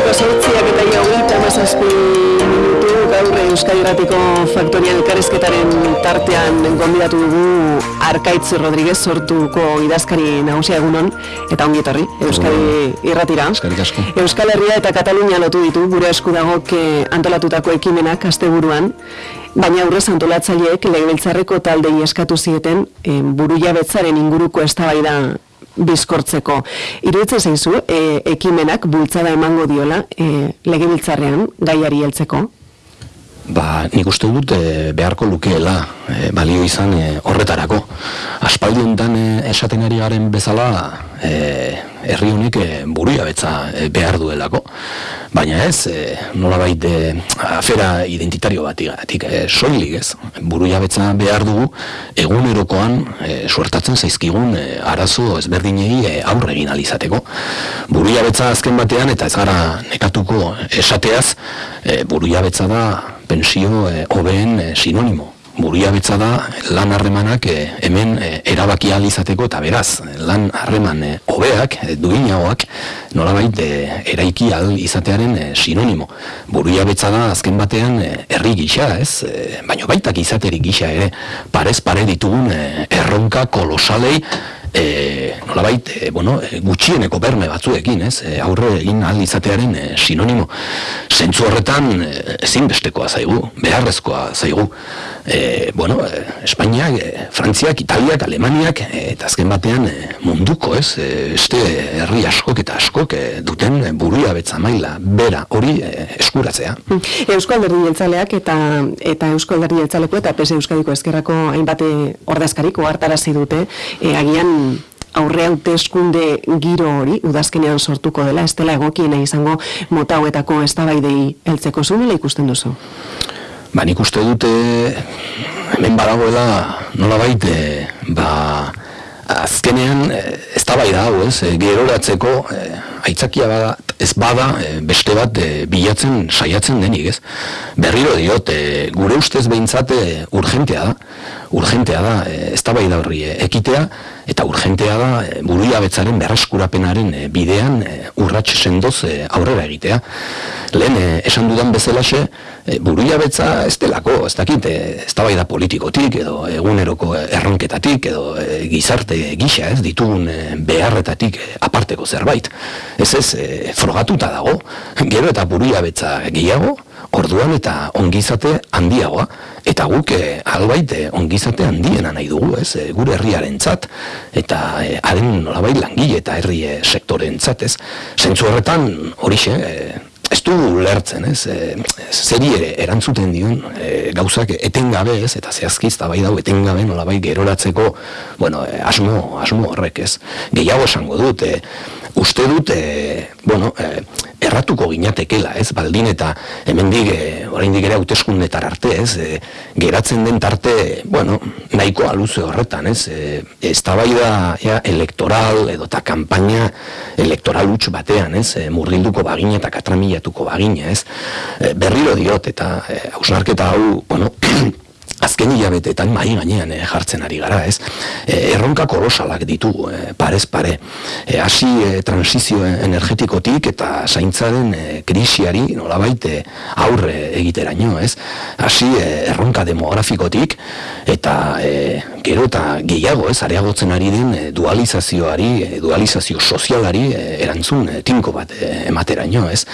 Arratseko sortziak eta hogeita mazazpi minutu gaur Euskadi Ratiko Faktorian elkarrizketaren tartean gonbidatu dugu Arkaitz Rodríguez sortuko idazkari nagusia egunon eta ongi etorri Euskadi Irratira. Euskal Herria eta Katalunia lotu ditu gure esku dago antolatutako ekimenak asteburuan. Baina aurrez antolatzaileek legebiltzarreko taldei eskatu zieten e, burujabetzaren inguruko eztabaida bizkortzeko. Iruditzen zaizu, e, ekimenak bultzada emango diola e, legebiltzarrean gaiari heltzeko? Ba, nik uste dut e, beharko lukeela e, balio izan e, horretarako. Aspaldi honetan e, esaten ari garen bezala e, herri honek e, buruia betza e, behar duelako. Baina ez, e, nola baite afera identitario bat igatik, e, soilik ez, buruia betza behar dugu egunerokoan e, suertatzen zaizkigun e, arazo ezberdinei e, aurre egin alizateko. Buruia betza azken batean eta ez gara nekatuko esateaz, e, buruia betza da pensio e, hobeen e, sinonimo. Buria betza da lan harremanak eh, hemen e, erabaki izateko eta beraz lan harreman e, hobeak e, duinagoak nolabait e, eraiki al izatearen sinonimo. Buria betza da azken batean herri gisa ez? E, baino baitak izaterik gisa ere. Parez pare ditugun erronka kolosalei e, nolabait, e, bueno, e, gutxieneko berme batzuekin, ez, e, aurre egin ahal izatearen e, sinonimo. Zentzu horretan e, ezinbestekoa zaigu, beharrezkoa zaigu. E, bueno, e, Espainiak, e, Frantziak, Italiak, Alemaniak, eta azken batean munduko, ez, e, este herri askok eta askok duten buruia betza maila, bera, hori eskuratzea. Euskal Derri Jeltzaleak eta, eta Euskal Derri Jeltzaleko eta PSE Euskadiko Ezkerrako hainbate ordezkariko hartarazi dute, e, agian aurre hauteskunde giro hori udazkenean sortuko dela, ez dela egokiena izango mota hauetako eztabaidei heltzeko zu ikusten duzu? Ba, nik uste dute hemen badagoela nola baite, ba, azkenean ez da bai da hau, ez, geroratzeko aitzakia bada, ez bada beste bat bilatzen saiatzen denik, ez. Berriro diot, gure ustez behintzate urgentea da, urgentea da, ez da bai da horri ekitea, eta urgentea da e, buruia betzaren berreskurapenaren bidean urratxe sendoz aurrera egitea. Lehen, esan dudan bezalaxe, e, buruia betza ez delako, ez dakit, ez da da politikotik, edo eguneroko erronketatik, edo gizarte gisa, ez ditugun beharretatik aparteko zerbait. Ez ez, frogatuta dago, gero eta buruia betza gehiago, orduan eta ongizate handiagoa eta guk eh, albait eh, ongizate handiena nahi dugu, ez, eh, gure herriarentzat eta eh, haren nolabait langile eta herri eh, sektorentzat, ez. Zentzu horretan horixe, eh, ez du lertzen, ez, e, zeri ere erantzuten dion e, gauzak etengabe, ez, eta zehazkiz da bai dau etengabe nolabait geroratzeko, bueno, e, asmo, asmo horrek, ez. Gehiago esango dut, e, uste dut, e, bueno, e, erratuko ginatekela, ez, baldin eta hemendik e, oraindik ere hauteskundetar arte, ez, e, geratzen den tarte, bueno, nahiko aluze horretan, ez, e, ez da bai da ja, elektoral edo eta kampaina elektoral utx batean, ez, e, murrilduko bagina eta katramilatuko bagina, ez, e, berriro diot eta hausnarketa hau, bueno, azken hilabetetan mai gainean eh, jartzen ari gara, ez? E, erronka kolosalak ditu, e, parez pare. E, hasi e, transizio energetikotik eta zaintzaren e, krisiari nolabait aurre egiteraino, ez? Hasi erronka demografikotik eta e, gero eta gehiago, ez? Areagotzen ari den dualizazioari, dualizazio sozialari erantzun e, tinko bat e, emateraino, ez?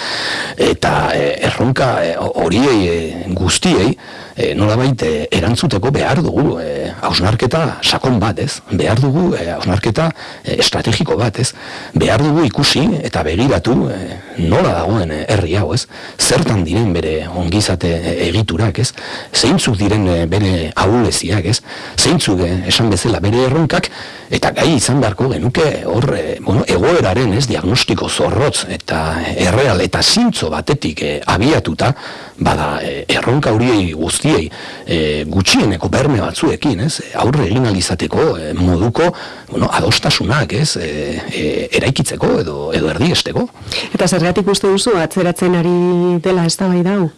Eta erronka horiei e, guztiei e, nolabait e, erantzuteko behar dugu e, hausnarketa sakon bat, ez? Behar dugu e, hausnarketa e, estrategiko bat, ez? Behar dugu ikusi eta begiratu e, nola dagoen herri hau, ez? Zertan diren bere ongizate egiturak, ez? Zeintzuk diren bere ahuleziak, ez? Zeintzuk esan bezala bere erronkak eta gai izan beharko genuke hor bueno, egoeraren, ez? Diagnostiko zorrotz eta erreal eta zintzo batetik abiatuta bada erronka horiei guzti guztiei e, gutxieneko berme batzuekin, ez? Aurre egin alizateko e, moduko, bueno, adostasunak, ez? E, e, eraikitzeko edo edo erdiesteko. Eta zergatik uste duzu atzeratzen ari dela eztabaida hau?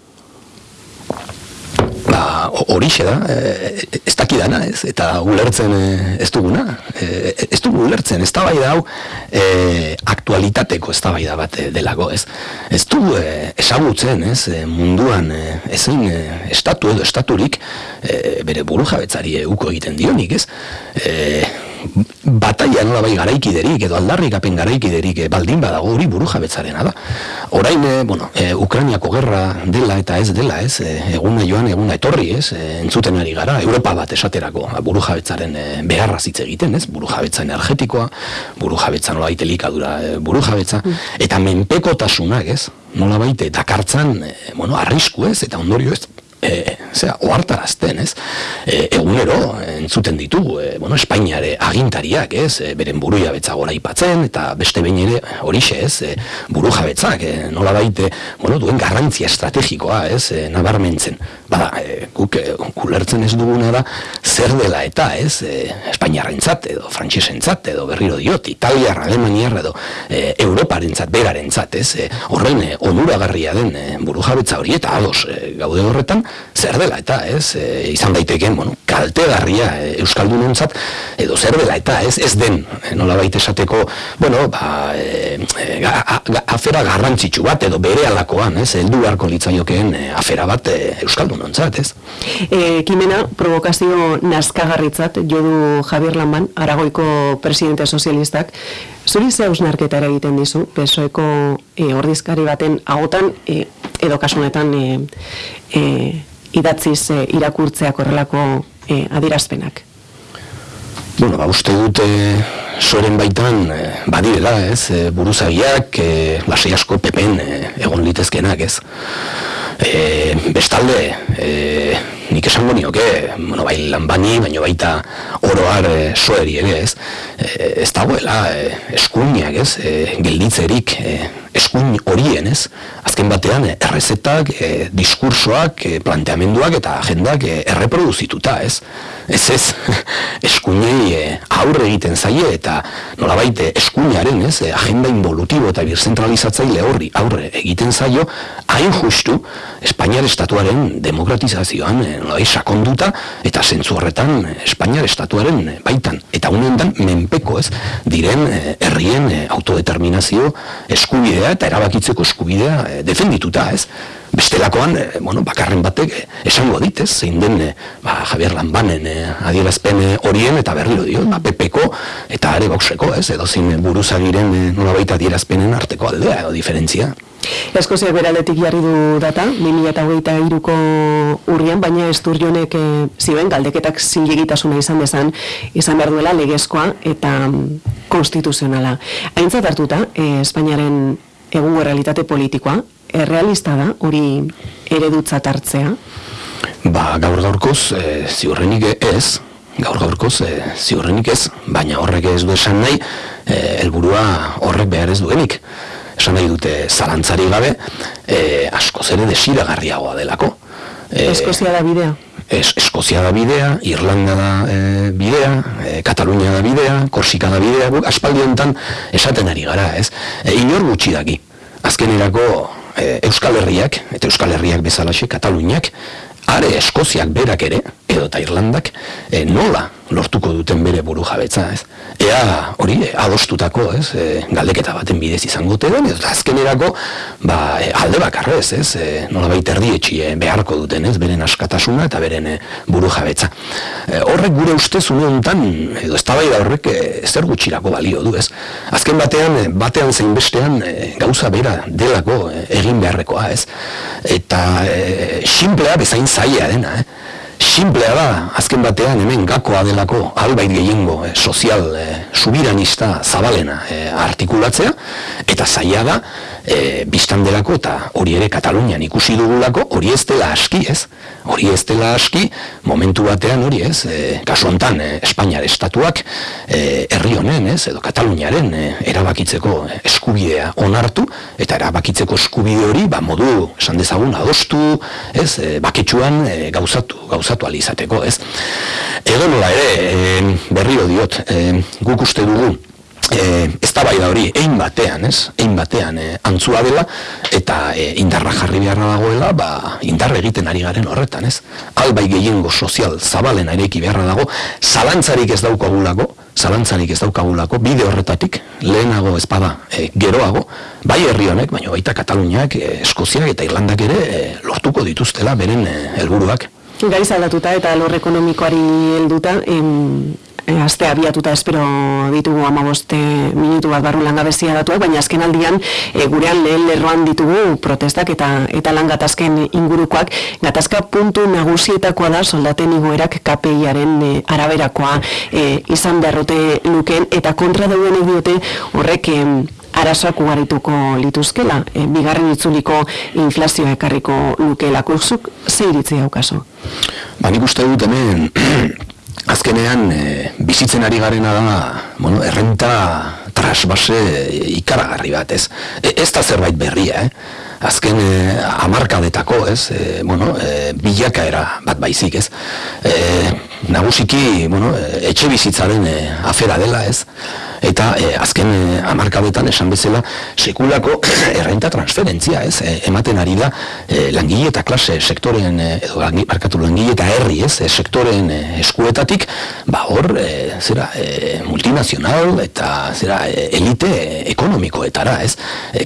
Ba, horixe da, e, ez dakidana, ez, eta ulertzen e, ez duguna, e, ez dugu ulertzen, ez da bai da hau e, aktualitateko ez da bai da bat delago, ez, ez du e, esagutzen, ez, munduan ezin estatu edo estaturik e, bere buru jabetzari uko egiten dionik, ez, e, bataia nola bai garaikiderik edo aldarrikapen garaikiderik e, baldin badago hori buru jabetzarena da. Orain, e, bueno, e, Ukrainiako gerra dela eta ez dela, ez, e, eguna joan, eguna etorri, ez, e, entzuten ari gara, Europa bat esaterako ba, buru jabetzaren e, beharra zitze egiten, ez, buru jabetza energetikoa, buru jabetza nola baite likadura e, buru jabetza, mm. eta menpekotasunak, ez, nola baite dakartzan, e, bueno, arrisku ez, eta ondorio ez, e, zera, oartarazten, ez? E, egunero, entzuten ditugu, e, bueno, Espainiare agintariak, ez? E, beren buru jabetza gora ipatzen, eta beste behin ere horixe, ez? E, buru jabetzak, e, nola baite, bueno, duen garrantzia estrategikoa, ez? E, nabarmentzen. Bada, e, guk e, kulertzen ez duguna da, zer dela eta, ez? E, Espainiarrentzat edo frantsesentzat edo berriro diot, Italiar, Alemaniar edo e, Europarentzat, berarentzat, ez? E, horren e, onuragarria den e, buru jabetza hori eta ados e, gaude horretan, zer dela eta ez e, izan daiteken bueno, kaltegarria e, euskaldunontzat edo zer dela eta ez ez den e, nola baita esateko bueno, ba, e, e afera garrantzitsu bat edo bere alakoan ez heldu beharko litzaiokeen e, afera bat e, euskaldunontzat ez. E, Kimena provokazio nazkagarritzat jodu Javier Lamban Aragoiko presidente sozialistak. Zuri ze hausnarketa egiten dizu, pesoeko e, ordizkari baten agotan, e, edo kasunetan e, e, idatziz e, irakurtzeak horrelako e, adirazpenak? Bueno, ba, uste dute soren baitan e, badirela, ez, e, buruzagiak, e, lasei asko pepen e, egon litezkenak, ez. E, bestalde, e, nik esango nioke, bueno, bai lan bani, baino baita oroar e, soeri ere, ez. E, ez dagoela, e, eskuiniak, ez, e, gelditzerik, e, eskuin horien, ez? Azken batean, eh, errezetak, e, diskursoak, e, planteamenduak eta agendak e, erreproduzituta, ez? Ez ez, eskuinei e, aurre egiten zaie eta nolabait eskuinaren, ez? E, agenda involutibo eta birzentralizatzaile horri aurre egiten zaio, hain justu, Espainiar Estatuaren demokratizazioan e, nolabait sakonduta eta zentzu horretan Espainiar Estatuaren baitan. Eta unendan, menpeko, ez? Diren, herrien autodeterminazio eskubidea eta erabakitzeko eskubidea e, defendituta, ez? Bestelakoan, e, bueno, bakarren batek e, esango dit, ez? Zein den, ba, Javier Lambanen e, adierazpen horien eta berriro dio, ba, pepeko eta are boxeko, ez? Edo zein buruzagiren e, nola baita adierazpenen arteko aldea edo diferentzia. Eskoziak beraletik jarri du data, 2008 iruko urrian, baina esturionek e, zioen galdeketak zilegitasuna izan bezan, izan behar duela legezkoa eta konstituzionala. Aintzat hartuta, e, Espainiaren egungo realitate politikoa, errealista da, hori eredutzat hartzea? Ba, gaur gaurkoz, e, ziurrenik ez, gaur gaurkoz, e, ziurrenik ez, baina horrek ez du esan nahi, e, helburua horrek behar ez duenik. Esan nahi dute zalantzari gabe, e, asko zere desiragarriagoa delako. E, Eskozia da bidea? Es, Eskozia da bidea, Irlanda da e, bidea, e, Katalunia da bidea, Korsika da bidea, aspaldi honetan esaten ari gara, ez? E, inor gutxi daki. Azkenerako e, Euskal Herriak, eta Euskal Herriak bezalaxe, Kataluniak, are Eskoziak berak ere, edo eta Irlandak, e, nola lortuko duten bere buru jabetza, ez? Ea, hori, adostutako, ez, e, galdeketa baten bidez izango den, ez, azkenerako, ba, e, alde bakarrez, ez, e, nola baita erdietxi e, beharko duten, ez, beren askatasuna eta beren e, buru jabetza. E, horrek gure ustez une honetan, edo ez da horrek e, zer gutxirako balio du, ez. Azken batean, batean zein bestean, e, gauza bera delako egin beharrekoa, ez. Eta e, simplea bezain zaila dena, eh simplea da, azken batean hemen gakoa delako albait gehiengo eh, sozial eh, subiranista zabalena eh, artikulatzea, eta zaila da, eh, biztan delako eta hori ere Katalunian ikusi dugulako, hori ez dela aski ez, hori ez dela aski, momentu batean hori ez, e, kasu hontan e, Espainiar estatuak e, herri honen ez, edo Kataluniaren e, erabakitzeko eskubidea onartu, eta erabakitzeko eskubide hori, ba, modu, esan dezagun, adostu, ez, e, baketsuan e, gauzatu, gauzatu alizateko, ez. Edo nola ere, e, berrio diot, e, guk uste dugu, e, ez da bai da hori, egin batean, ez? Egin batean e, antzua dela, eta e, indarra jarri beharra dagoela, ba, indarra egiten ari garen horretan, ez? Albai gehiengo sozial zabalen areki beharra dago, zalantzarik ez daukagulako, zalantzarik ez daukagulako, bide horretatik, lehenago ezpada, e, geroago, bai herri honek, baina baita Kataluniak, e, Eskoziak eta Irlandak ere e, lortuko dituztela beren e, helburuak. Gaiz aldatuta eta lor ekonomikoari helduta, em, e, aste abiatuta espero ditugu amaboste minutu bat barru langabezia datuak, baina azken aldian e, gurean lehen lerroan ditugu protestak eta eta langatazken ingurukoak. Gatazka puntu nagusietakoa da soldaten igoerak KPIaren e, araberakoa e, izan beharrote luken eta kontra dauen diote horrek e, arazoak ugarituko lituzkela, e, bigarren itzuliko inflazioa ekarriko lukeela kursuk, ze iritzi haukaso? Ba, nik uste dut hemen azkenean e, bizitzen ari garena da, bueno, errenta trasbase ikaragarri bat, ez? E, ez da zerbait berria, eh? Azken e, amarkadetako, ez? E, bueno, e, bilakaera bat baizik, ez? E, nagusiki, bueno, etxe bizitzaren e, afera dela, ez? eta e, azken e, amarkadetan esan bezala sekulako errenta transferentzia, ez? E, ematen ari da e, langile eta klase sektoren edo markatu langile eta herri, ez? E, sektoren eskuetatik, ba hor, e, zera, e, multinazional eta zera, elite ekonomikoetara, ez?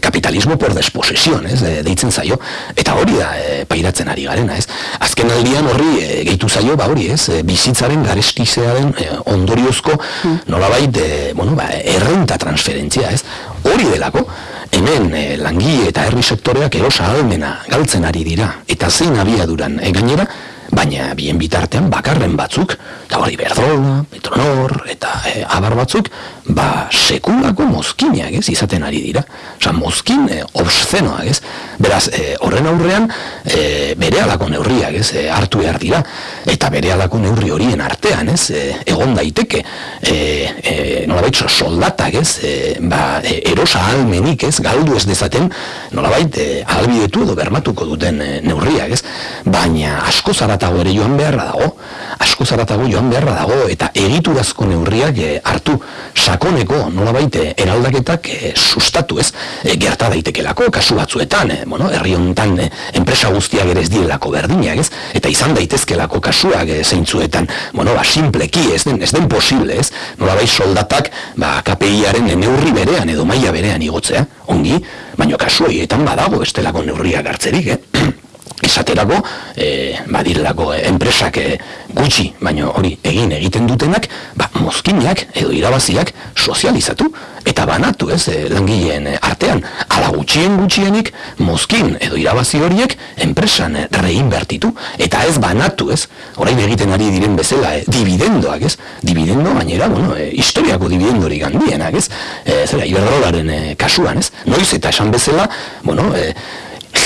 Kapitalismo por desposesion, ez? E, deitzen zaio, eta hori da e, pairatzen ari garena, ez? Azken aldian horri e, gehitu zaio, ba hori, ez? E, bizitzaren garestizearen e, ondoriozko mm. nolabait, e, bueno, ba, errenta transferentzia, ez? Hori delako, hemen eh, langile eta herri sektoreak erosa almena galtzen ari dira, eta zein abiaduran e, gainera, baina bien bitartean bakarren batzuk, eta hori Berdrola, Petronor, eta e, abar batzuk, ba sekulako mozkinak ez, izaten ari dira. Osa, mozkin e, obszenoak ez. Beraz, e, horren aurrean, e, bere alako neurriak ez, e, hartu behar dira. Eta bere alako neurri horien artean ez, e, egon daiteke, e, e, nolabait soldatak ez, e, ba, e, erosa almenik ez, galdu ez dezaten, nolabait e, albidetu edo bermatuko duten e, neurriak ez. Baina asko zarat zaratago ere joan beharra dago, asko zaratago joan beharra dago, eta egiturazko neurriak e, hartu. Sakoneko nola baite eraldaketak e, sustatu ez, e, gerta daitekelako, kasu batzuetan, e, bueno, herri honetan enpresa guztiak ere ez direlako berdinak ez, eta izan daitezkelako kasuak e, zeintzuetan, bueno, ba, simpleki ez den, ez den posible ez, nola bai soldatak, ba, KPI-aren neurri berean edo maila berean igotzea, ongi, baino kasu horietan badago estelako neurriak hartzerik, eh? esaterako, e, badirelako enpresak e, gutxi, baina hori egin egiten dutenak, ba, mozkinak edo irabaziak sozializatu eta banatu ez e, langileen artean. Ala gutxien gutxienik mozkin edo irabazi horiek enpresan reinbertitu eta ez banatu ez. Orain egiten ari diren bezala e, dividendoak ez. Dividendo gainera, bueno, e, historiako dividendori gandienak ez. E, zera, iberdrolaren e, kasuan ez. Noiz eta esan bezala, bueno, e,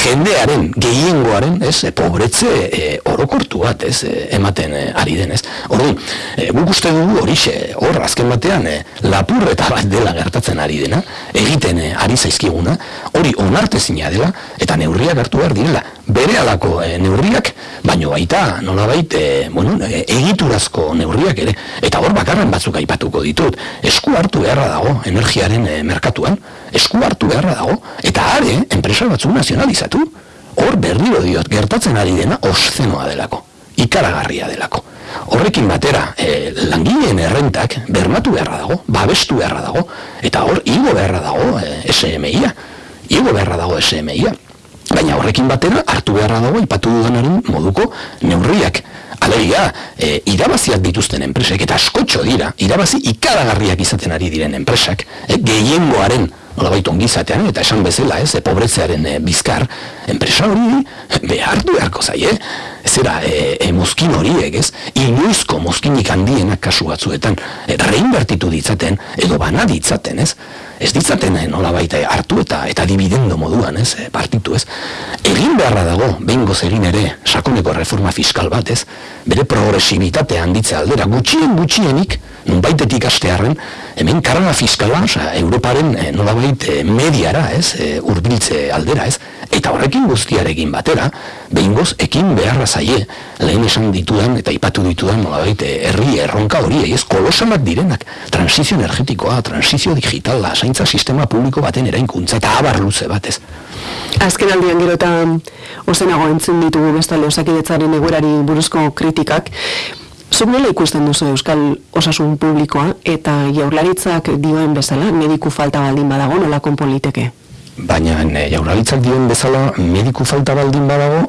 jendearen gehiengoaren, ez, e, pobretze e, orokortu bat, ez, e, ematen e, ari den, ez. Orduan, e, guk uste dugu horixe, hor azken batean e, lapurreta bat dela gertatzen ari dena, egiten e, ari zaizkiguna, hori onartezina dela eta neurriak hartu behar direla. Bere alako e, neurriak, baino baita, nola baita, e, bueno, e, egiturazko neurriak ere, eta hor bakarren batzuk aipatuko ditut, esku hartu beharra dago energiaren e, merkatuan, esku hartu beharra dago, eta are, enpresa batzuk nazionalizatu, hor berriro diot, gertatzen ari dena, oszenoa delako, ikaragarria delako. Horrekin batera, e, langileen errentak bermatu beharra dago, babestu beharra dago, eta hor, igo beharra dago e, SMI-a, igo beharra dago SMI-a. Baina horrekin batera, hartu beharra dago, ipatu dudanaren moduko neurriak. Alegia, e, irabaziak dituzten enpresek, eta askotxo dira, irabazi ikaragarriak izaten ari diren enpresak, e, gehiengoaren nola baitu ongizatean, eta esan bezala, ez, e, pobretzearen e, bizkar, enpresa hori behar du beharko zai, eh? Zera, e, e, mozkin horiek, ez, inoizko mozkinik handienak kasu batzuetan, e, reinbertitu ditzaten, edo bana ditzaten, ez, ez ditzaten e, nola baita hartu eta eta dividendo moduan, ez, e, partitu, ez, egin beharra dago, behin egin ere, sakoneko reforma fiskal bat, ez, bere progresibitatea handitze aldera, gutxien gutxienik, nun baitetik astearen, hemen karga fiskala, oza, Europaren e, nolabait e, mediara, ez, e, urbiltze aldera, ez, eta horrekin guztiarekin batera, behingoz, ekin beharra zaie, lehen esan ditudan, eta ipatu ditudan, nolabait, herri erronka hori, ez, kolosalak direnak, transizio energetikoa, transizio digitala, zaintza sistema publiko baten erainkuntza, eta abar luze batez. Azken aldian gero eta ozenago entzun ditugu bestale osakidetzaren eguerari buruzko kritikak, Zuk nola ikusten duzu Euskal Osasun Publikoa eta jaurlaritzak dioen bezala mediku falta baldin badago nola konpoliteke? Baina e, jaurlaritzak dioen bezala mediku falta baldin badago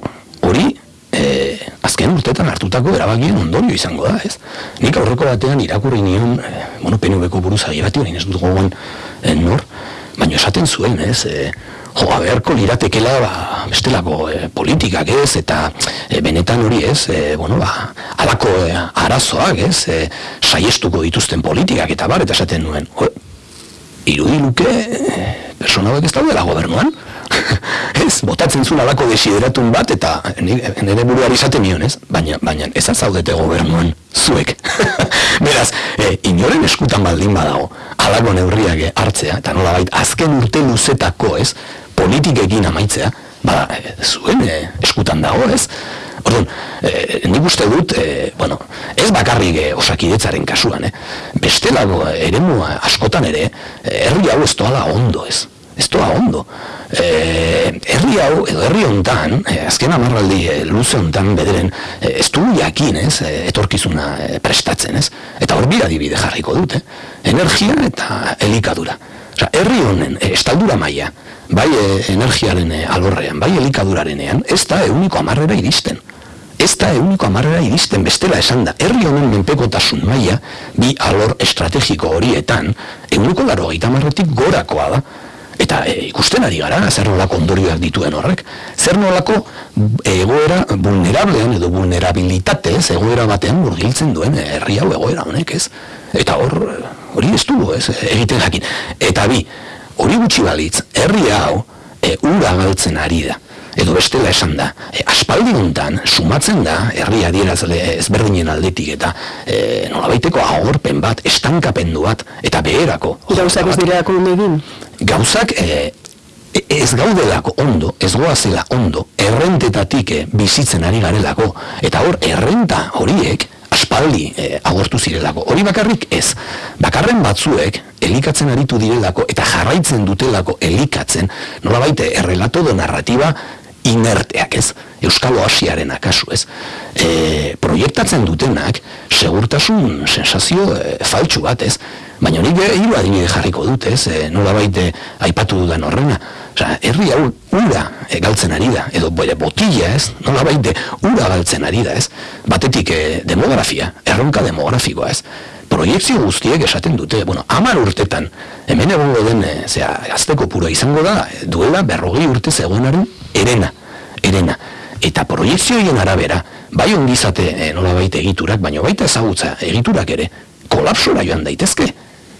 hori e, azken urtetan hartutako erabakien ondorio izango da, ez? Nik aurreko batean irakurri nion, e, bueno, PNV-ko buruz agibati hori ez dut gogoan e, nor, baina esaten zuen, ez? E, jo, aberko liratekela ba, bestelako e, politikak ez, eta e, benetan hori ez, e, bueno, ba, alako e, arazoak ez, e, saiestuko dituzten politikak eta bar, eta esaten nuen, jo, irudiluke, e, persona ez daudela gobernuan, ez, botatzen zuen alako desideratun bat, eta nire buruari izaten nion, ez? Baina, baina, ez azaudete gobernuan, zuek. Beraz, e, inoren eskutan baldin badago, alako neurriak hartzea, eta nola bait, azken urte luzetako, ez? Politikekin amaitzea, ba, zuen e, eskutan dago, ez? Orduan, e, nik uste dut, e, bueno, ez bakarrik e, osakidetzaren kasuan, eh? bestelago ere askotan ere, herri hau ez doala ondo, ez? Ez doa ondo. E, herri hau, edo herri hontan, e, azken amarraldi e, luze hontan bederen, e, ez du jakin, ez, etorkizuna prestatzen, ez? Eta hor bira dibide jarriko dute, energia eta elikadura. Osa, herri honen, estaldura maila, bai e, energiaren e, alorrean, bai elikadurarenean, ez da euniko amarrera iristen. Ez da euniko amarrera iristen bestela esan da. Herri honen menpekotasun maila, bi alor estrategiko horietan, euniko laro gaitamarretik gorakoa da. Eta e, ikusten ari gara, zer nolako ondorioak dituen horrek, zer nolako egoera vulnerablean edo vulnerabilitatez egoera batean murgiltzen duen herri hau egoera honek, ez? Eta hor, hori ez du, ez, egiten jakin. Eta bi, hori gutxi balitz, herri hau e, ura galtzen ari da. Edo bestela esan da, e, aspaldi hontan sumatzen da herri adierazle ezberdinen aldetik eta e, nolabaiteko agorpen bat, estankapendu bat, eta beherako. Gauzak ez direako egin? Gauzak e, ez gaudelako ondo, ez goazela ondo, errentetatik bizitzen ari garelako, eta hor, errenta horiek, aspaldi e, agortu zirelako. Hori bakarrik ez. Bakarren batzuek elikatzen aritu direlako eta jarraitzen dutelako elikatzen, nola baite, errelato do narratiba inerteak ez, Euskalo Asiaren akasu ez. E, proiektatzen dutenak, segurtasun sensazio e, faltsu bat ez, baina nik hiru adibide jarriko dut ez, e, nola baite aipatu dudan horrena. Osa, herri hau ura e, galtzen ari da, edo botilla ez, nola baite ura galtzen ari da ez, batetik e, demografia, erronka demografikoa ez, proiektzio guztiek esaten dute, bueno, amar urtetan, hemen egongo den, e, zera, azteko puro izango da, duela berrogei urte zegoenaren erena, erena. Eta proiektzioien arabera, bai ongizate e, nola baita egiturak, baina baita ezagutza egiturak ere, kolapsora joan daitezke.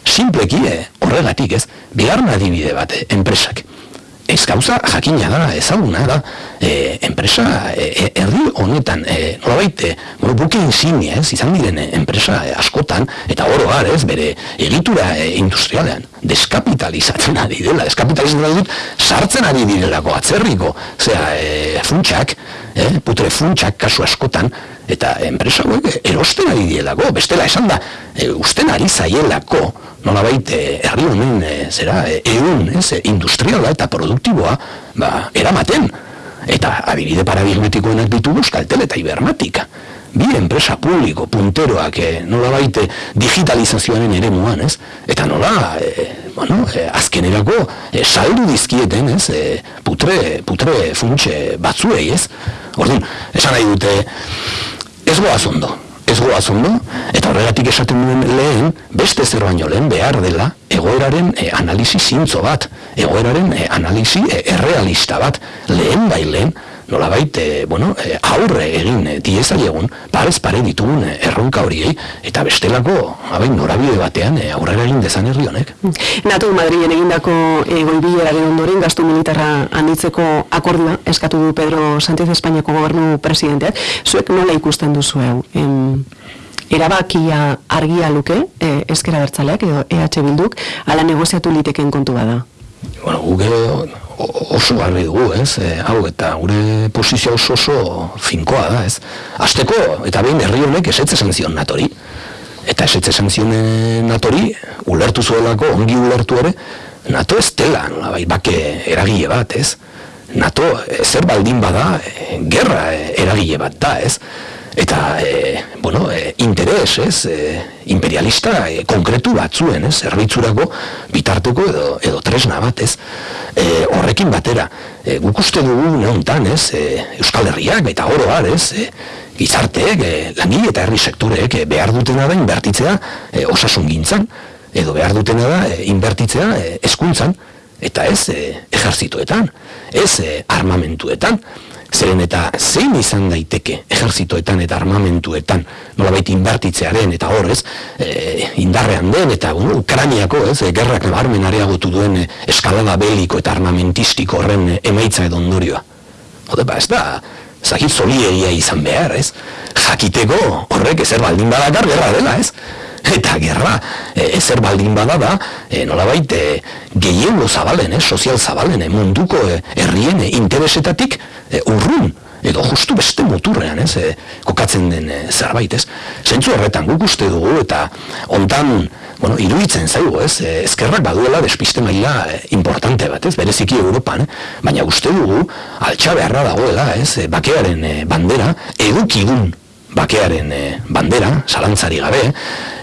Simpleki, e, horregatik ez, bigarna adibide bat, enpresak ez gauza jakina da, ezaguna da, e, enpresa, e, e erdi honetan, e, nolabait, e, bueno, buke insignia, ez, izan diren enpresa askotan, eta oro gar, ez, bere egitura e, industrialean, deskapitalizatzen ari dela, deskapitalizatzen dut, sartzen ari direlako atzerriko, zera, e, funtsak, e, putre funtsak kasu askotan, eta enpresa hauek erosten ari direlako, bestela esan da, e, usten ari zaielako, nola baite herri honen e, zera e, egun ez, industriala eta produktiboa ba, eramaten. Eta adibide paradigmatikoenak ditugu euskaltel eta ibermatika bi enpresa publiko punteroak e, nola baite digitalizazioaren ere muan ez? Eta nola e, bueno, e, azkenerako e, saldu dizkieten ez? E, putre, putre funtse batzuei ez? Orduan, esan nahi dute ez goaz ondo ez goaz ondo, eta horregatik esaten duen lehen, beste zer baino lehen behar dela, egoeraren e, analisi zintzo bat, egoeraren e, analisi e, errealista bat, lehen bai lehen, nola baite, bueno, e, aurre egin e, dieza egun, parez pare ditugun e, erronka horiei, eta bestelako, habein, norabide batean e, aurrera egin dezan herri honek. Natu Madrien egindako e, goibileraren ondoren, gastu militarra handitzeko akordua, eskatu du Pedro Sánchez Espainiako gobernu presidenteak, zuek nola ikusten duzu hau? erabakia argia luke, e, ezkera bertzaleak edo EH Bilduk, ala negoziatu liteken kontu bada? Bueno, guge oso garri dugu, ez? E, hau, eta gure posizio oso oso finkoa da, ez? Azteko, eta behin herri honek esetze esan zion natori. Eta esetze esan zion natori, ulertu zuelako, ongi ulertu ere, NATO ez dela, bai, bake eragile bat, ez? NATO zer baldin bada, gerra eragile bat da, ez? Eta e, bueno, e, interes, ez, e, imperialista e, konkretu batzuen, ez, zerbitzurako bitarteko edo, edo tresna bat, ez, e, horrekin batera, e, guk uste dugu neontan, ez, e, Euskal Herriak eta oroar, ez, e, gizarteek, e, langile eta herri sektoreek e, behar dutena da inbertitzea e, osasun gintzan, edo behar dutena da e, inbertitzea e, eskuntzan, eta ez e, ejerzitoetan, ez e, armamentuetan, Zeren eta zein izan daiteke ejerzitoetan eta armamentuetan nolabait inbertitzearen eta horrez e, indarrean den eta bueno, Ukrainiako ez, e, gerrak nabarmen areagotu duen e, eskalada beliko eta armamentistiko horren e, emaitza edo ondorioa. Hode ba, ez da, zakit zoliegia izan behar, ez? Jakiteko horrek ezer baldin badakar gerra dela, ez? eta gerra e, ezer baldin bada da e, nolabait e, gehiengo zabalen, e, sozial zabalen e, munduko e, herrien e, interesetatik e, urrun edo justu beste muturrean, ez, e, kokatzen den e, zerbait, ez. Zentzu horretan guk uste dugu eta hontan, bueno, iruditzen zaigu, ez, e, ezkerrak baduela despiste maila e, importante bat, ez, bereziki Europan, baina uste dugu altxa beharra dagoela, ez, e, bakearen e, bandera edukidun bakearen e, bandera, zalantzari gabe,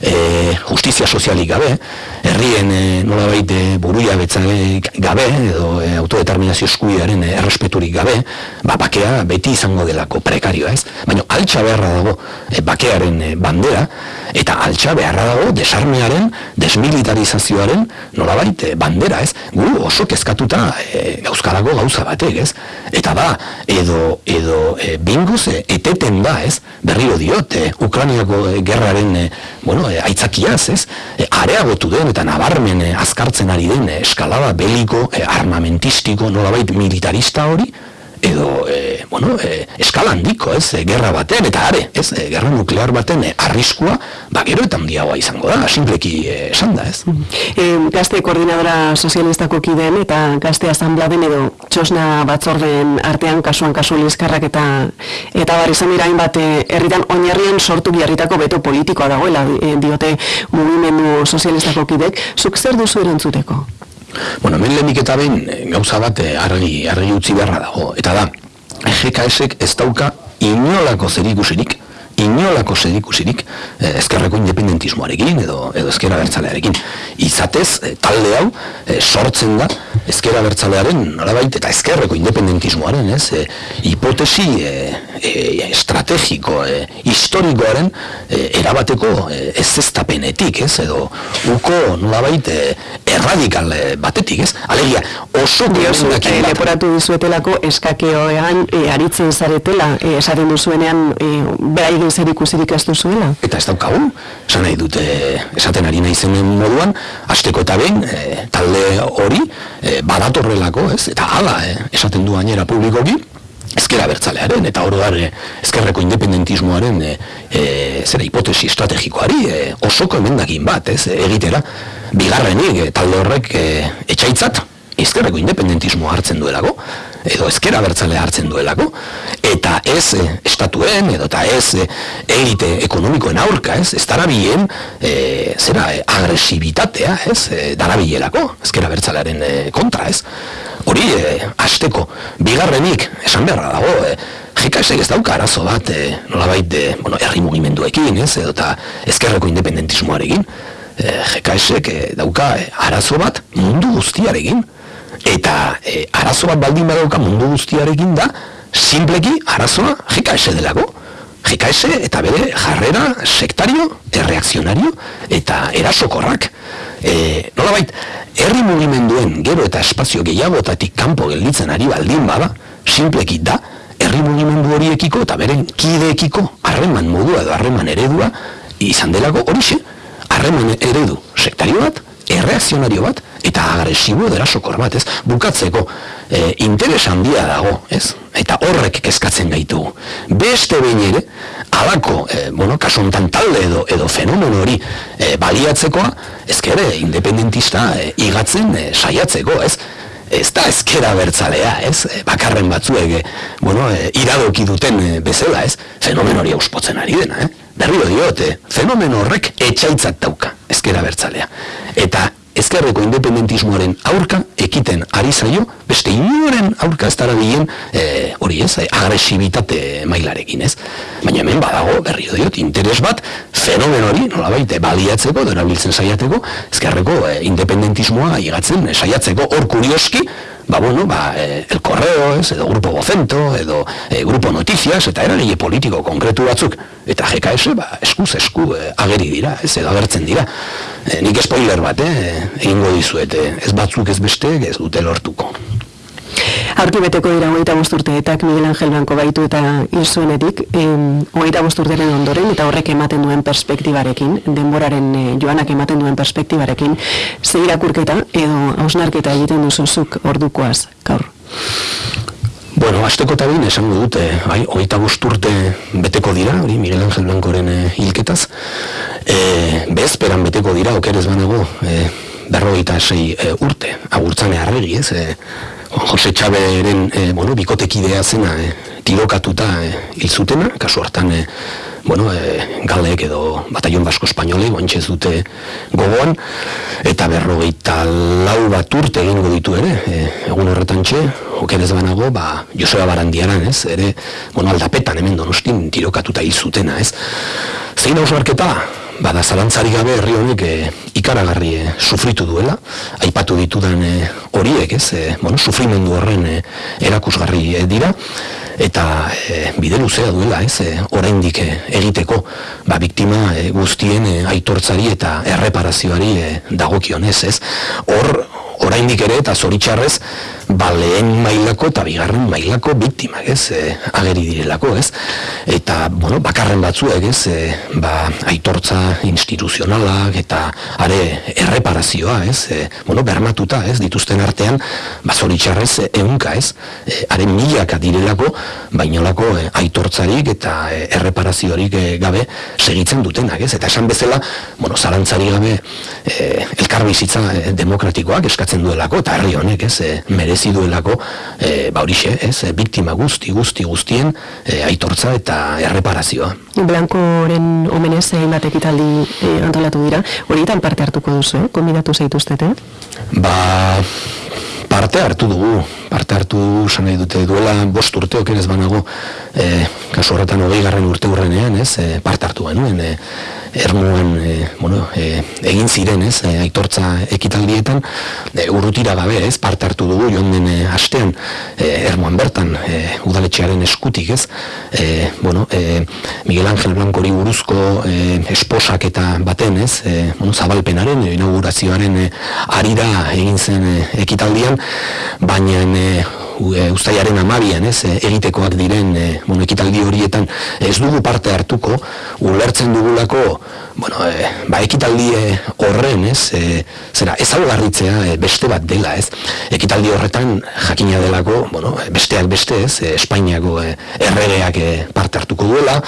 e, justizia sozialik gabe, herrien e, nola baite buruia gabe, edo e, autodeterminazio eskubiaren e, errespeturik gabe, ba, bakea beti izango delako prekarioa ez. Baina altxa beharra dago e, bakearen e, bandera, eta altxa beharra dago desarmearen, desmilitarizazioaren nola baite bandera ez. Gu oso kezkatuta e, gauzkarako gauza batek ez. Eta ba, edo, edo e, binguz e, eteten da ez, berriro diote, Ukraniako e, gerraren e, bueno, e, aitzakiaz, ez? E, areagotu den eta nabarmen e, azkartzen ari den e, eskalada beliko, e, armamentistiko, nolabait militarista hori, edo e, bueno, e, eskala handiko, ez, e, gerra baten eta are, ez, e, gerra nuklear baten e, arriskua, ba gero eta handiagoa izango da, sinpleki e, esan da, ez. E, gazte koordinadora sozialistako kideen eta gazte asambladen edo txosna batzorden artean kasuan kasu lizkarrak eta eta bar izan dira hainbat herritan oinarrien sortu biarritako beto politikoa dagoela diote mugimendu sozialistako kidek, zuk zer duzu erantzuteko? Bueno, hemen lehenik eta behin eh, gauza bat eh, argi, argi utzi beharra dago. Eta da, GKS-ek ez dauka inolako zerikusirik, inolako zerikusirik eh, ezkerreko independentismoarekin edo, edo ezkera bertzalearekin. Izatez, eh, talde hau eh, sortzen da ezkera bertzalearen nolabait eta ezkerreko independentismoaren, ez, eh, hipotesi eh, eh, estrategiko, eh, historikoaren eh, erabateko eh, ez ez, edo uko nolabait eh, erradikal batetik, ez? Alegia, oso diozu, e, leporatu dizuetelako eskakeoean e, aritzen zaretela, e, esaten duzuenean e, behar egin zer ikusirik ez duzuela? Eta ez daukagu, esan nahi dute esaten ari nahi zenen moduan, asteko eta behin, talde hori, e, badatorrelako, ez? Eta hala, e, esaten du gainera publikoki, ezkera bertzalearen eta oroar ezkerreko independentismoaren e, e, zera hipotesi estrategikoari e, osoko emendakin bat, ez, egitera bigarrenik e, talde horrek e, etxaitzat ezkerreko independentismoa hartzen duelako edo ezkera bertzale hartzen duelako eta ez e, estatuen edo eta ez e, elite ekonomikoen aurka, ez, ez darabien e, zera e, agresibitatea, ez, e, darabielako ezkera bertzalearen e, kontra, ez. Hori e, asteko bigarrenik esan beharra dago e, GKS ez dauka arazo bat e, nolabait e, bueno, herri mugimenduekin ez edo eta ezkerreko independentismoarekin. E, GKS e, dauka e, arazo bat mundu guztiarekin eta e, arazo bat baldin badauka mundu guztiarekin da simpleki arazoa GKS delako. GKS eta bere jarrera sektario, erreakzionario eta erasokorrak. E, nolabait, herri mugimenduen gero eta espazio gehiagotatik kanpo gelditzen ari baldin bada, simpleki da, herri mugimendu horiekiko eta beren kideekiko harreman modua edo harreman eredua izan delako. Horixe, harreman eredu sektario bat, erreakzionario bat, eta agresibo dera sokor bat, ez? Bukatzeko, e, interes handia dago, ez? Eta horrek kezkatzen gaitu. Beste behin ere, alako, e, bueno, kasontan talde edo, edo fenomen hori e, baliatzekoa, ezkere, independentista e, igatzen e, saiatzeko, ez? Ez da ezkera bertzalea, ez? Bakarren batzuek, bueno, e, iradoki duten e, bezala, ez? Fenomen hori auspotzen ari dena, eh? Berrio diote, fenomen horrek etxaitzat dauka, ezkera bertzalea. Eta ezkerreko independentismoaren aurka ekiten ari zaio, beste inoren aurka ez dara diren e, hori ez, e, agresibitate mailarekin ez. Baina hemen badago berrio diot, interes bat, fenomen hori, nola baite, baliatzeko, dora biltzen saiateko, ezkerreko e, independentismoa igatzen e, saiatzeko, hor kurioski, ba bueno, ba, e, el correo, ez, edo grupo vocento, edo e, grupo noticias, eta eragile politiko konkretu batzuk, eta GKS, ba, eskuz esku e, ageri dira, ez, edo agertzen dira. E, nik spoiler bat, eh, egingo dizuet, ez batzuk ez beste, ez dute lortuko. Aurki beteko dira hogeita bosturteetak Miguel Angel Blanco baitu eta irzuenetik, hogeita bosturteren ondoren eta horrek ematen duen perspektibarekin, denboraren e, joanak ematen duen perspektibarekin, ze irakurketa edo hausnarketa egiten duzuzuk ordukoaz, gaur? Bueno, azteko eta esango dute, bai, hogeita bosturte beteko dira, hori Miguel Angel Blancoren e, hilketaz, e, bezperan beteko dira, okerez banago, e, berrogeita sei e, urte, agurtzane arregi, ez, e, Jose Txaberen e, bueno, bikotekidea zena e, tirokatuta e, hil zutena, kasu hartan e, bueno, e, galek edo bataion basko espainole guantxez dute gogoan, eta berrogeita lau bat urte egingo ditu ere, e, egun horretan txe, okerez banago, ba, Joseba Barandiaran, ez, ere, bueno, aldapetan hemen donostin tirokatuta hil zutena, ez. Zein hausnarketa, bada zalantzari gabe herri honek e, ikaragarri e, sufritu duela, aipatu ditudan e, horiek, ez, e, bueno, sufrimendu horren e, erakusgarri e, dira, eta e, bide luzea duela, ez, e, oraindik e, egiteko, ba, biktima e, guztien e, aitortzari eta erreparazioari e, dagokionez, ez, hor, oraindik ere eta zoritxarrez, ba, lehen mailako eta bigarren mailako biktimak, ez, e, ageri direlako, ez, eta, bueno, bakarren batzuek, ez, e, ba, aitortza instituzionalak eta are erreparazioa, ez, e, bueno, bermatuta, ez, dituzten artean, ba, zoritxarrez, eunka, ez, e, are milaka direlako, bainolako e, aitortzarik eta e, erreparaziorik e, gabe segitzen dutenak, ez, eta esan bezala, bueno, zalantzari gabe e, elkarbizitza e, demokratikoak eskatzen duelako, eta herri honek, ez, e, merezi duelako e, ba horixe, ez, e, biktima guzti, guzti, guztien e, aitortza eta erreparazioa. Blankoren omenez egin bat ekitaldi e, antolatu dira, horietan parte hartuko duzu, eh? kombinatu zaituztete? Ba, parte hartu dugu, parte hartu san nahi dute duela, bost urteok ez banago, e, kasu horretan hogei garren urte hurrenean, ez, e, parte hartu genuen, e, ermuan e, bueno, e, egin ziren, ez, e, aitortza ekitaldietan, e, urrutira gabe, ez, parte hartu dugu, joan den e, astean, e, ermuan bertan, e, udaletxearen eskutik, ez, e, bueno, e, Miguel Ángel Blanco hori buruzko e, esposak eta baten, ez, e, bueno, zabalpenaren, inaugurazioaren e, arira egin zen e, ekitaldian, baina e, えー ustaiaren amabian, ez, egitekoak diren e, bueno, ekitaldi horietan ez dugu parte hartuko, ulertzen dugulako, bueno, e, ba, ekitaldi horren, ez, e, zera, ez algarritzea beste bat dela, ez, ekitaldi horretan jakina delako, bueno, besteak beste, ez, e, Espainiako e, erregeak parte hartuko duela,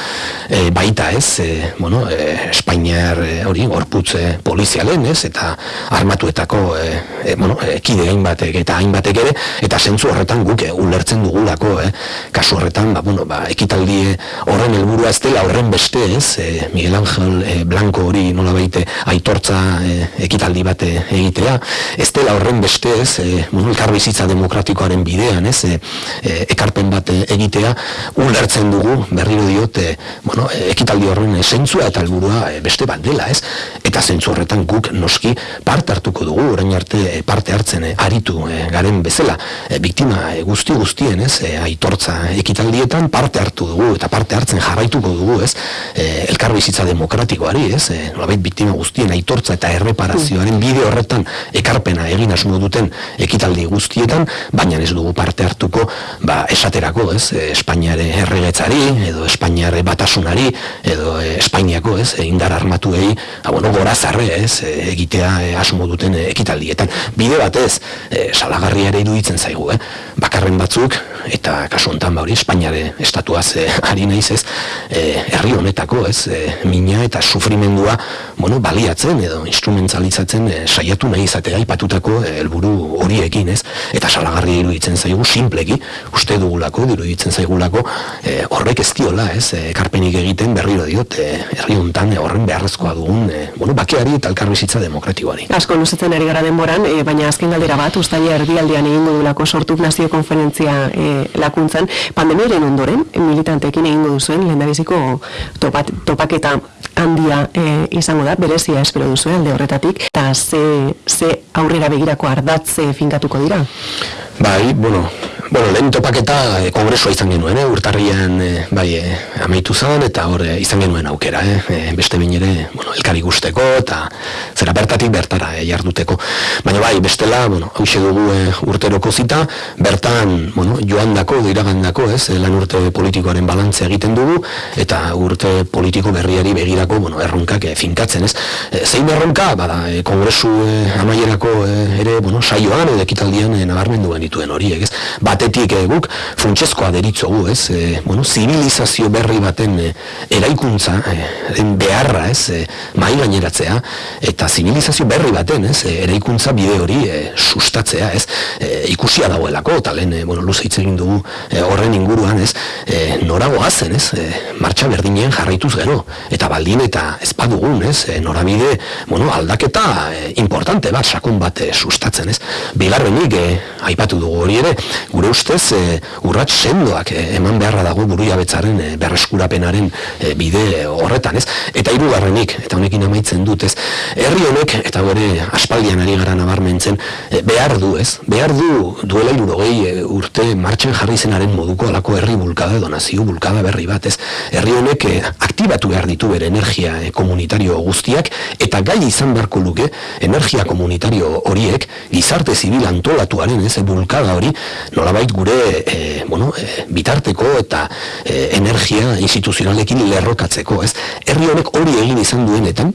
e, baita, ez, e, bueno, e, Espainiar hori, gorputze polizialen, ez, eta armatuetako, e, bueno, e, kide hainbatek eta hainbatek ere, eta zentzu horretan horretan guk eh, ulertzen dugulako, eh? kasu horretan, ba, bueno, ba, ekitaldi horren helburua ez dela horren beste, ez, eh, Miguel Angel eh, Blanco hori nola baite aitortza eh, ekitaldi bat eh, egitea, ez dela horren beste, ez, eh, bueno, bizitza demokratikoaren bidean, ez, eh, eh, ekarpen bat egitea, ulertzen dugu, berriro diote, bueno, ekitaldi horren zentzua eta helburua beste bat dela, ez, eta zentzu horretan guk noski parte hartuko dugu, orain arte parte hartzen aritu garen bezala, biktima e, guzti guztien, ez, e, aitortza ekitaldietan parte hartu dugu eta parte hartzen jarraituko dugu, ez, e, elkar bizitza demokratikoari, ez, e, nolabait biktima guztien aitortza eta erreparazioaren bide horretan ekarpena egin asmo duten ekitaldi guztietan, baina ez dugu parte hartuko, ba, esaterako, ez, Espainiare erregetzari, edo Espainiare batasunari, edo e, Espainiako, ez, indar armatuei, ba, bueno, zorazarre ez? Egitea asmo duten ekitaldietan. Bide batez, e, salagarria ere iruditzen zaigu, eh? Bakarren batzuk, eta kasu honetan ba hori Espainiare estatuaz e, ari naiz ez, e, herri honetako ez, e, mina eta sufrimendua bueno, baliatzen edo instrumentalizatzen e, saiatu nahi izatea ipatutako helburu horiekin ez, eta salagarria iruditzen zaigu simpleki, uste dugulako, iruditzen zaigulako, e, horrek ez diola ez, e, karpenik egiten berriro diot, e, herri honetan e, horren beharrezkoa dugun, e, bueno, bakeari eta elkarbizitza demokratikoari. Asko luzetzen ari gara denboran, e, baina azken galdera bat, ustaia erdialdean egin dugulako sortu nazio konferentzia e, lakuntzan, pandemiaren ondoren, militantekin egingo duzuen, lehendabiziko topat, topaketa handia e, izango da, berezia espero duzu alde horretatik, eta ze, ze aurrera begirako ardatze finkatuko dira? Bai, bueno, Bueno, lehen topaketa e, kongresua izan genuen, eh, urtarrian e, bai, e, amaitu zen, eta hor e, izan genuen aukera, eh, beste bain ere, bueno, elkari guzteko, eta zera bertatik bertara e, jarduteko. Baina bai, bestela, bueno, hau dugu e, urteroko zita, bertan, bueno, joan dako, diragan dako, ez, lan urte politikoaren balantze egiten dugu, eta urte politiko berriari begirako, bueno, erronkak e, finkatzen, ez. E, zein erronka, bada, e, kongresu e, amaierako e, ere, bueno, saioan, edo ekitaldian e, nabarmendu genituen horiek, ez. Ba, batetik e, guk funtsezkoa deritzogu, ez? E, bueno, zibilizazio berri baten e, eraikuntza e, beharra, ez? E, mai gaineratzea eta zibilizazio berri baten, ez? E, eraikuntza bide hori e, sustatzea, ez? E, ikusia dagoelako eta lehen, e, bueno, luze hitz egin dugu e, horren inguruan, ez? E, norago hazen, ez? E, martxa berdinen jarraituz gero eta baldin eta ez badugun, ez? E, norabide, bueno, aldaketa e, importante bat, sakon bat e, sustatzen, ez? Bigarrenik, e, aipatu dugu hori ere, gure ustez e, urrats sendoak e, eman beharra dago buruia betzaren e, berreskurapenaren e, bide horretan, ez? Eta hirugarrenik eta honekin amaitzen dut, ez? Herri honek, eta gore aspaldian ari gara nabarmentzen, e, behar du, ez? Behar du duela irurogei e, urte martxen jarri zenaren moduko alako herri bulkada edo nazio bulkada berri bat, ez? Herri honek e, aktibatu behar ditu bere energia e, komunitario guztiak, eta gai izan beharko luke, energia komunitario horiek, gizarte zibil antolatuaren, ez? bulkada hori, nola nolabait gure e, bueno, e, bitarteko eta e, energia instituzionalekin lerrokatzeko, ez? Herri honek hori egin izan duenetan,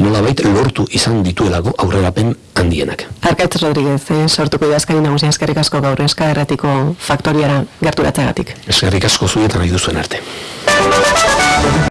nolabait lortu izan dituelako aurrerapen handienak. Arkaitz Rodríguez, eh, sortuko idazkari nagusia eskerrik asko gaur eska erratiko faktoriara gerturatzeagatik. Eskerrik asko zuetan nahi duzuen arte.